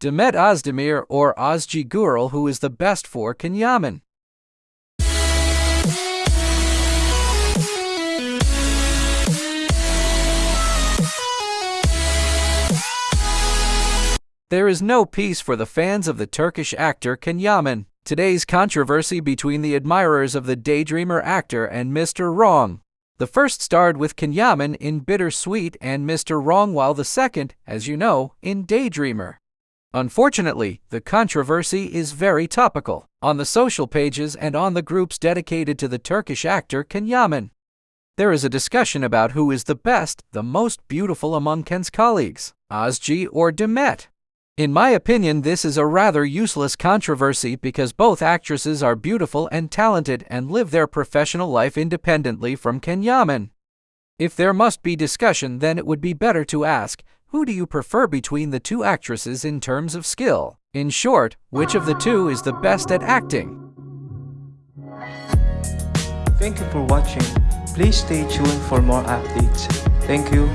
Demet Özdemir or Özge Gürel who is the best for Can Yaman? There is no peace for the fans of the Turkish actor Can Yaman. Today's controversy between the admirers of the daydreamer actor and Mr. Wrong. The first starred with Can Yaman in Bittersweet and Mr. Wrong, while the second, as you know, in Daydreamer. Unfortunately, the controversy is very topical on the social pages and on the groups dedicated to the Turkish actor Can Yaman. There is a discussion about who is the best, the most beautiful among Can's colleagues, Özge or Demet. In my opinion, this is a rather useless controversy because both actresses are beautiful and talented and live their professional life independently from Can Yaman. If there must be discussion, then it would be better to ask, who do you prefer between the two actresses in terms of skill? In short, which of the two is the best at acting? Thank you for watching. Please stay tuned for more updates. Thank you.